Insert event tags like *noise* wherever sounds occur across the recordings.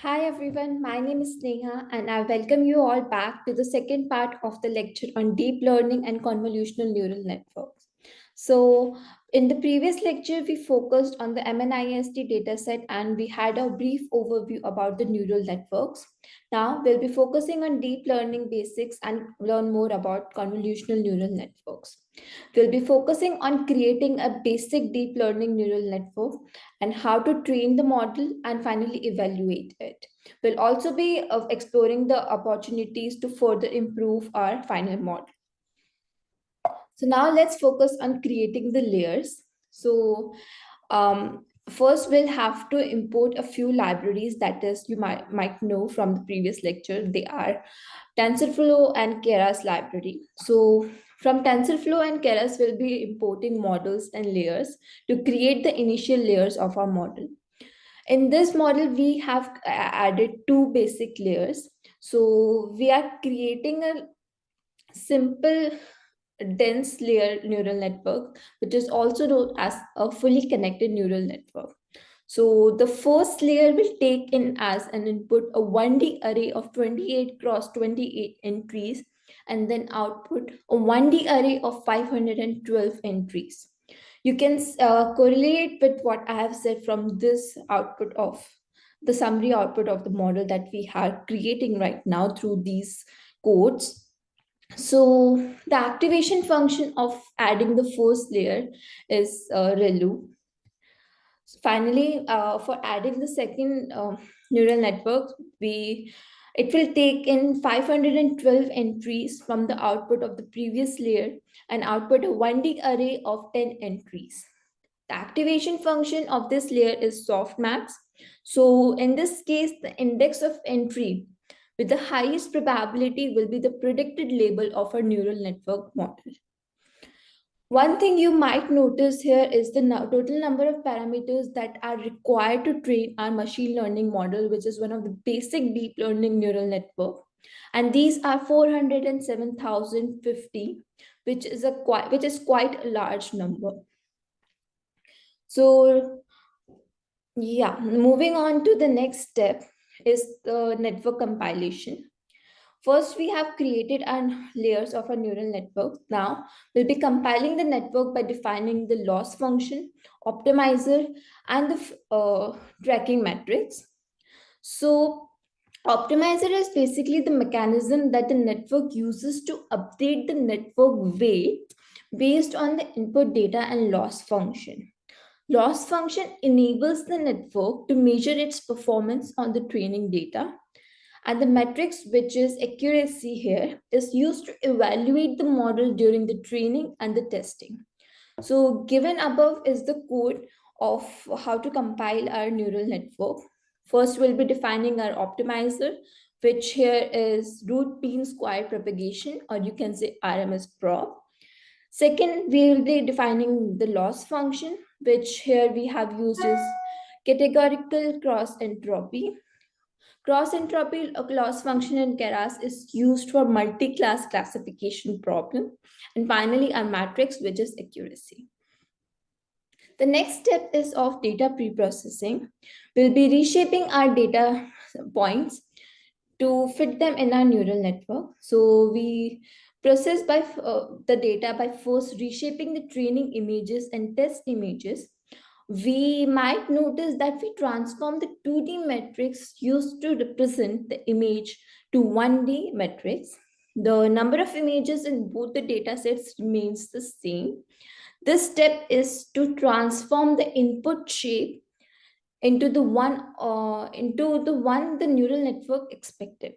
Hi everyone, my name is Neha and I welcome you all back to the second part of the lecture on deep learning and convolutional neural networks. So in the previous lecture, we focused on the MNIST dataset and we had a brief overview about the neural networks. Now we'll be focusing on deep learning basics and learn more about convolutional neural networks. We'll be focusing on creating a basic deep learning neural network and how to train the model and finally evaluate it. We'll also be uh, exploring the opportunities to further improve our final model. So now let's focus on creating the layers. So um, first we'll have to import a few libraries that is you might, might know from the previous lecture. They are TensorFlow and Keras library. So from TensorFlow and Keras, we'll be importing models and layers to create the initial layers of our model. In this model, we have added two basic layers. So we are creating a simple dense layer neural network, which is also known as a fully connected neural network. So the first layer will take in as an input a 1D array of 28 cross 28 entries and then output a 1D array of 512 entries. You can uh, correlate with what I have said from this output of the summary output of the model that we are creating right now through these codes so the activation function of adding the first layer is uh, ReLU. Finally, uh, for adding the second uh, neural network, we it will take in 512 entries from the output of the previous layer and output a 1D array of 10 entries. The activation function of this layer is softmax. So in this case, the index of entry with the highest probability will be the predicted label of our neural network model. One thing you might notice here is the total number of parameters that are required to train our machine learning model, which is one of the basic deep learning neural network. And these are 407,050, which is a quite, which is quite a large number. So yeah, moving on to the next step is the network compilation. First, we have created our layers of a neural network. Now, we'll be compiling the network by defining the loss function, optimizer, and the uh, tracking matrix. So, optimizer is basically the mechanism that the network uses to update the network weight based on the input data and loss function. Loss function enables the network to measure its performance on the training data. And the metrics, which is accuracy here, is used to evaluate the model during the training and the testing. So given above is the code of how to compile our neural network. First, we'll be defining our optimizer, which here is root mean square propagation, or you can say RMS prop. Second, we will be defining the loss function, which here we have used is categorical cross entropy. Cross entropy loss function in Keras is used for multi-class classification problem. And finally, our matrix, which is accuracy. The next step is of data preprocessing. We'll be reshaping our data points to fit them in our neural network. So we process by uh, the data by first reshaping the training images and test images, we might notice that we transform the 2D matrix used to represent the image to 1D matrix. The number of images in both the data sets remains the same. This step is to transform the input shape into the one uh, into the one the neural network expected.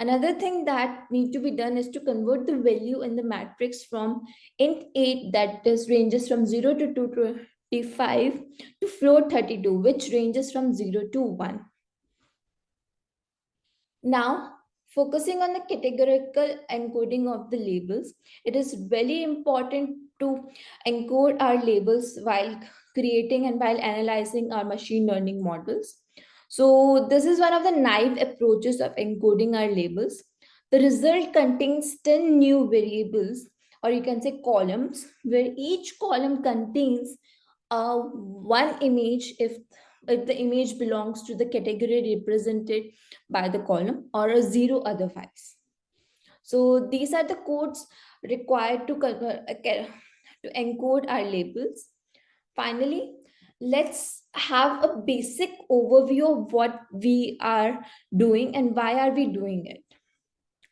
Another thing that need to be done is to convert the value in the matrix from int 8 that is ranges from 0 to 225 to float 32 which ranges from 0 to 1. Now focusing on the categorical encoding of the labels, it is very important to encode our labels while creating and while analyzing our machine learning models. So this is one of the naive approaches of encoding our labels. The result contains 10 new variables, or you can say columns, where each column contains uh, one image if if the image belongs to the category represented by the column or a zero otherwise. So these are the codes required to, uh, to encode our labels. Finally, let's have a basic overview of what we are doing and why are we doing it.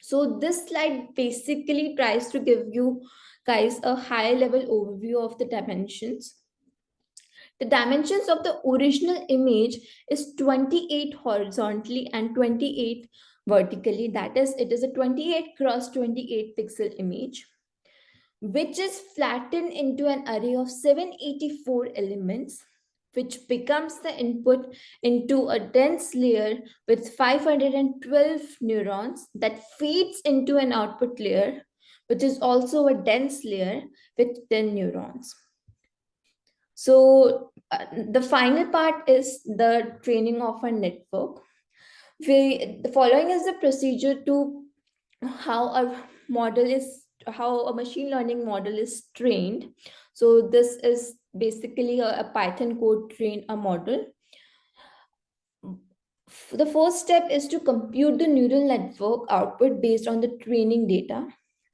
So this slide basically tries to give you guys a high level overview of the dimensions. The dimensions of the original image is 28 horizontally and 28 vertically. That is, it is a 28 cross 28 pixel image, which is flattened into an array of 784 elements which becomes the input into a dense layer with 512 neurons that feeds into an output layer, which is also a dense layer with 10 neurons. So uh, the final part is the training of a network. We, the following is the procedure to how a model is, how a machine learning model is trained. So this is basically a, a Python code train a model. The first step is to compute the neural network output based on the training data.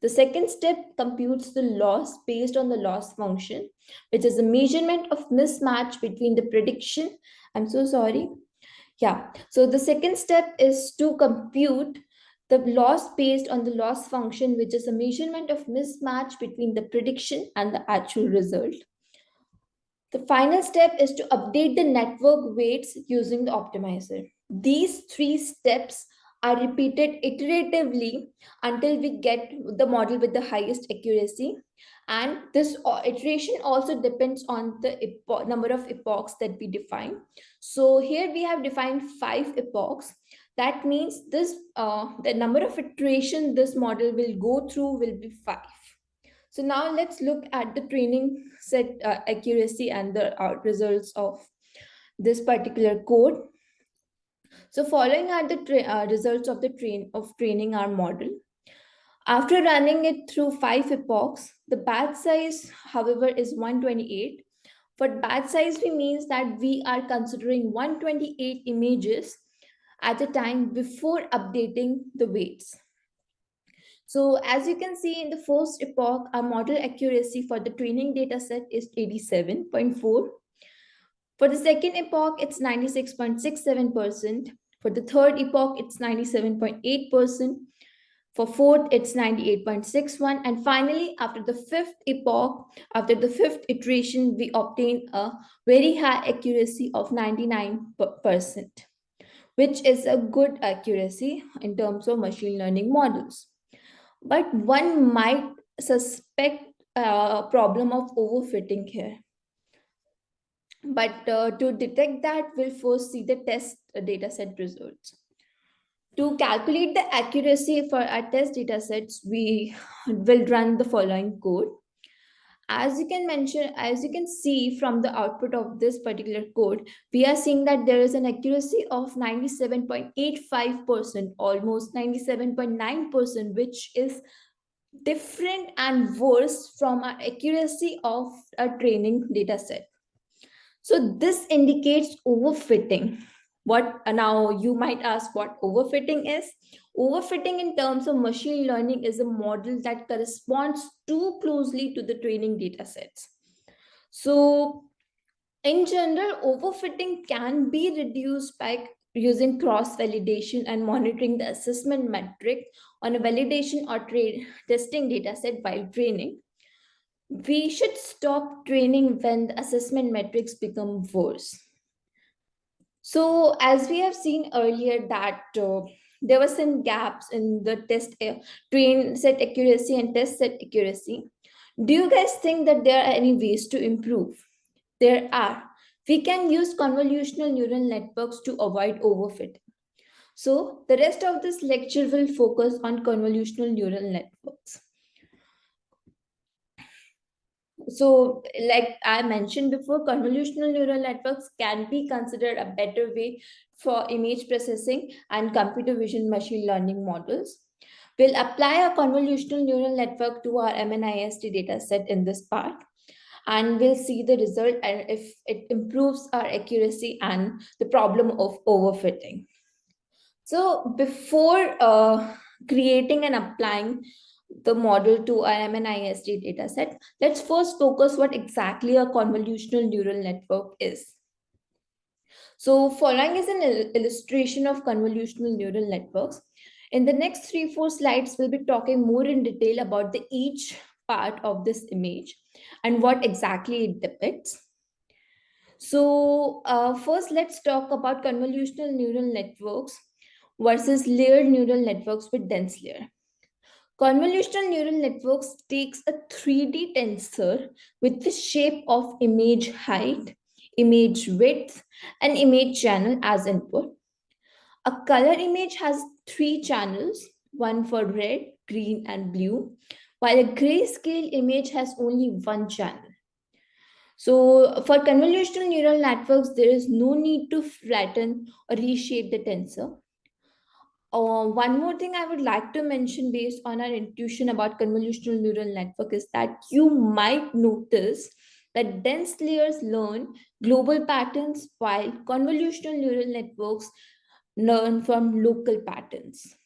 The second step computes the loss based on the loss function, which is a measurement of mismatch between the prediction. I'm so sorry. Yeah, so the second step is to compute the loss based on the loss function, which is a measurement of mismatch between the prediction and the actual result. The final step is to update the network weights using the optimizer. These three steps are repeated iteratively until we get the model with the highest accuracy. And this iteration also depends on the number of epochs that we define. So here we have defined five epochs. That means this uh, the number of iteration this model will go through will be five. So now let's look at the training set uh, accuracy and the uh, results of this particular code. So following are the uh, results of the train of training our model. After running it through five epochs, the batch size, however, is 128. For batch size, we means that we are considering 128 images at a time before updating the weights. So as you can see in the first epoch, our model accuracy for the training data set is 87.4. For the second epoch, it's 96.67%. For the third epoch, it's 97.8%. For fourth, it's 98.61. And finally, after the fifth epoch, after the fifth iteration, we obtain a very high accuracy of 99%, which is a good accuracy in terms of machine learning models but one might suspect a problem of overfitting here. But uh, to detect that, we'll first see the test dataset results. To calculate the accuracy for our test datasets, we *laughs* will run the following code as you can mention as you can see from the output of this particular code we are seeing that there is an accuracy of 97.85 percent almost 97.9 percent which is different and worse from our accuracy of a training data set so this indicates overfitting what uh, now you might ask what overfitting is Overfitting in terms of machine learning is a model that corresponds too closely to the training data sets. So in general, overfitting can be reduced by using cross-validation and monitoring the assessment metric on a validation or testing data set while training. We should stop training when the assessment metrics become worse. So as we have seen earlier that uh, there were some gaps in the test uh, train set accuracy and test set accuracy. Do you guys think that there are any ways to improve? There are. We can use convolutional neural networks to avoid overfitting. So the rest of this lecture will focus on convolutional neural networks. So like I mentioned before, convolutional neural networks can be considered a better way for image processing and computer vision machine learning models. We'll apply a convolutional neural network to our MNIST dataset in this part. and we'll see the result and if it improves our accuracy and the problem of overfitting. So before uh, creating and applying the model to our MNIST dataset, let's first focus what exactly a convolutional neural network is. So following is an illustration of convolutional neural networks. In the next three, four slides, we'll be talking more in detail about the each part of this image and what exactly it depicts. So uh, first, let's talk about convolutional neural networks versus layered neural networks with dense layer. Convolutional neural networks takes a 3D tensor with the shape of image height, image width, and image channel as input. A color image has three channels, one for red, green, and blue, while a grayscale image has only one channel. So for convolutional neural networks, there is no need to flatten or reshape the tensor. Uh, one more thing I would like to mention based on our intuition about convolutional neural network is that you might notice that dense layers learn global patterns while convolutional neural networks learn from local patterns.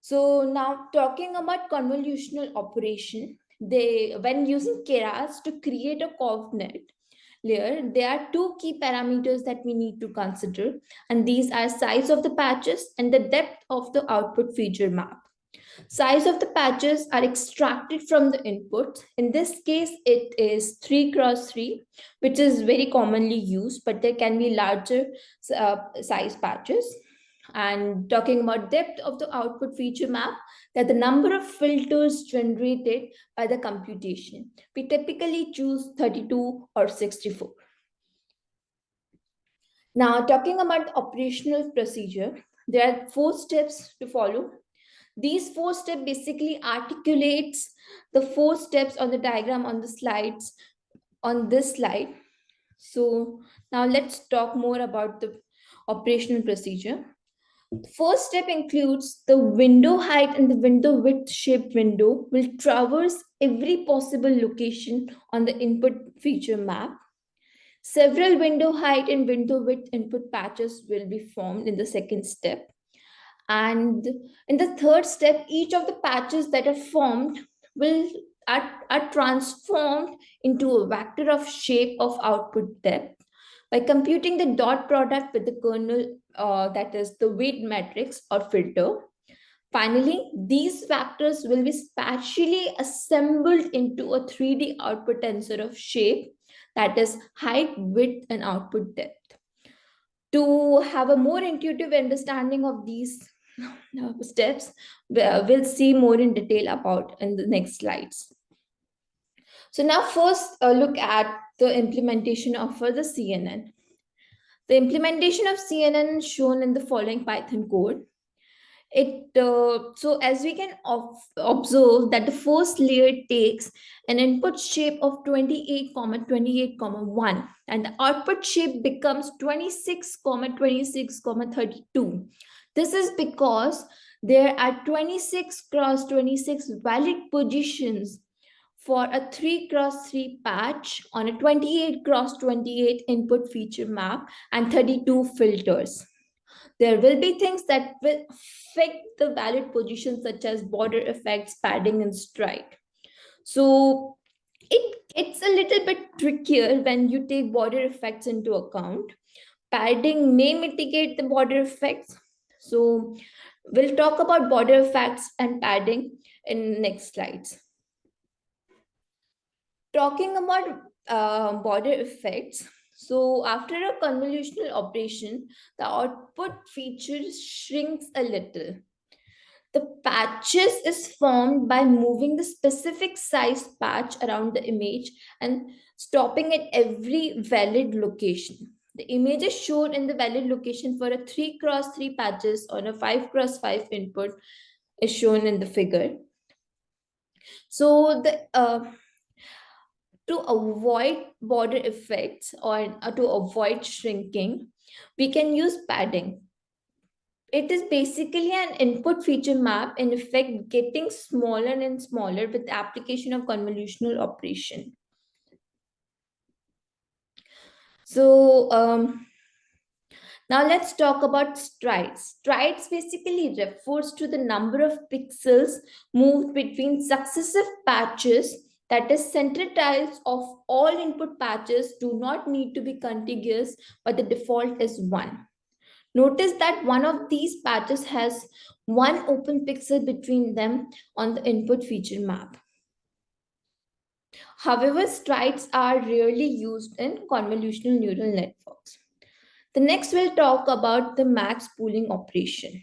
So now talking about convolutional operation, they when using Keras to create a ConvNet layer, there are two key parameters that we need to consider, and these are size of the patches and the depth of the output feature map. Size of the patches are extracted from the input. In this case, it is 3 cross 3, which is very commonly used, but there can be larger uh, size patches. And talking about depth of the output feature map, that the number of filters generated by the computation. We typically choose 32 or 64. Now, talking about operational procedure, there are four steps to follow. These four steps basically articulates the four steps on the diagram on the slides on this slide. So now let's talk more about the operational procedure. The first step includes the window height and the window width shape window will traverse every possible location on the input feature map. Several window height and window width input patches will be formed in the second step. And in the third step, each of the patches that are formed will are, are transformed into a vector of shape of output depth. By computing the dot product with the kernel, uh, that is the weight matrix or filter, Finally, these factors will be spatially assembled into a 3D output tensor of shape that is height, width, and output depth. To have a more intuitive understanding of these *laughs* steps we'll see more in detail about in the next slides. So now first uh, look at the implementation of uh, the CNN. The implementation of CNN is shown in the following Python code. It uh, so as we can observe that the first layer takes an input shape of 28 comma 28 comma 1 and the output shape becomes 26 comma 26 comma 32 this is because there are 26 cross 26 valid positions for a 3 cross 3 patch on a 28 cross 28 input feature map and 32 filters. There will be things that will affect the valid positions such as border effects, padding, and stride. So it, it's a little bit trickier when you take border effects into account. Padding may mitigate the border effects, so we'll talk about border effects and padding in next slides. Talking about uh, border effects, so after a convolutional operation, the output feature shrinks a little. The patches is formed by moving the specific size patch around the image and stopping at every valid location. The image is shown in the valid location for a 3 cross 3 patches on a 5 cross 5 input is shown in the figure. So the uh, to avoid border effects or uh, to avoid shrinking, we can use padding. it is basically an input feature map in effect getting smaller and smaller with the application of convolutional operation. So um, now let's talk about strides. Strides basically refers to the number of pixels moved between successive patches that is center tiles of all input patches do not need to be contiguous, but the default is one. Notice that one of these patches has one open pixel between them on the input feature map. However, strides are rarely used in convolutional neural networks. The next we'll talk about the max pooling operation.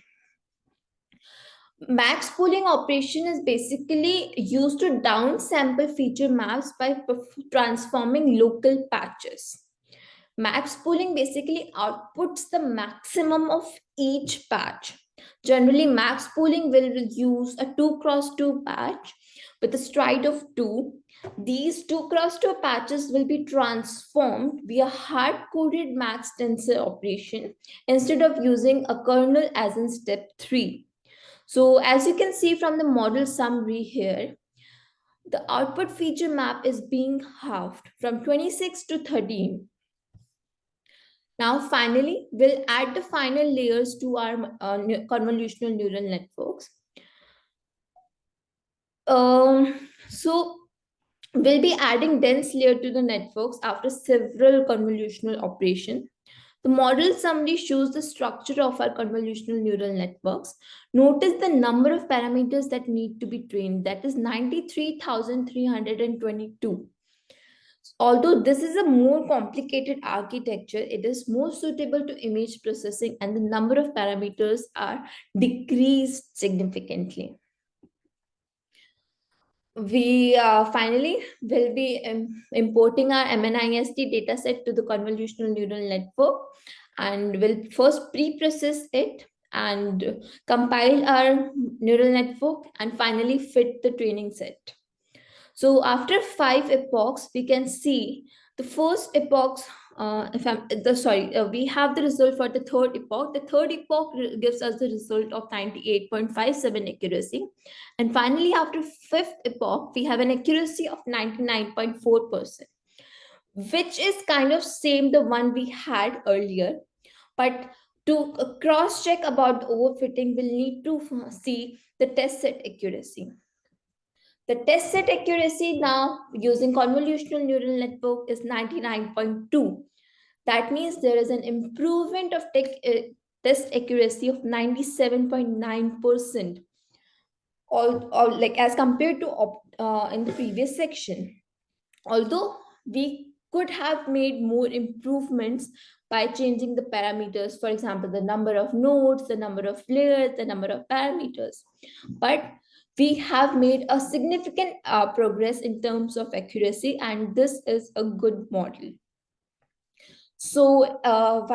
Max pooling operation is basically used to downsample feature maps by transforming local patches. Max pooling basically outputs the maximum of each patch. Generally, max pooling will use a 2 cross 2 patch with a stride of 2. These 2 cross 2 patches will be transformed via hard-coded max tensor operation instead of using a kernel as in step 3. So as you can see from the model summary here, the output feature map is being halved from 26 to 13 now, finally, we'll add the final layers to our uh, convolutional neural networks. Um, so we'll be adding dense layer to the networks after several convolutional operations. The model summary shows the structure of our convolutional neural networks. Notice the number of parameters that need to be trained. That is 93,322. Although this is a more complicated architecture, it is more suitable to image processing and the number of parameters are decreased significantly. We uh, finally will be um, importing our MNIST dataset to the convolutional neural network and will first pre-process it and compile our neural network and finally fit the training set. So after five epochs, we can see the first epochs, uh, if I'm the sorry, uh, we have the result for the third epoch. The third epoch gives us the result of 98.57 accuracy. And finally, after fifth epoch, we have an accuracy of 99.4%, which is kind of same the one we had earlier. But to cross check about the overfitting, we'll need to see the test set accuracy. The test set accuracy now using convolutional neural network is 99.2. That means there is an improvement of tech, uh, test accuracy of 97.9%. All, all like as compared to uh, in the previous section. Although we could have made more improvements by changing the parameters, for example, the number of nodes, the number of layers, the number of parameters. But we have made a significant uh, progress in terms of accuracy and this is a good model. So uh,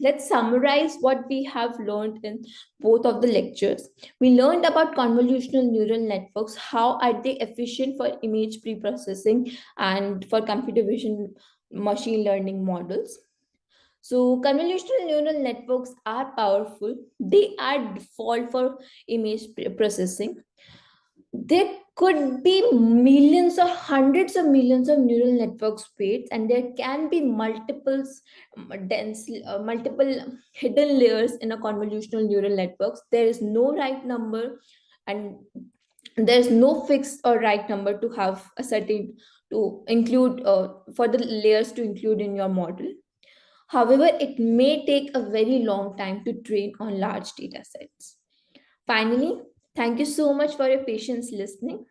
let's summarize what we have learned in both of the lectures. We learned about convolutional neural networks. How are they efficient for image pre-processing and for computer vision machine learning models? So convolutional neural networks are powerful. They are default for image processing there could be millions or hundreds of millions of neural networks weights and there can be multiple dense uh, multiple hidden layers in a convolutional neural networks. There is no right number and there's no fixed or right number to have a certain to include uh, for the layers to include in your model. However it may take a very long time to train on large data sets. Finally Thank you so much for your patience listening.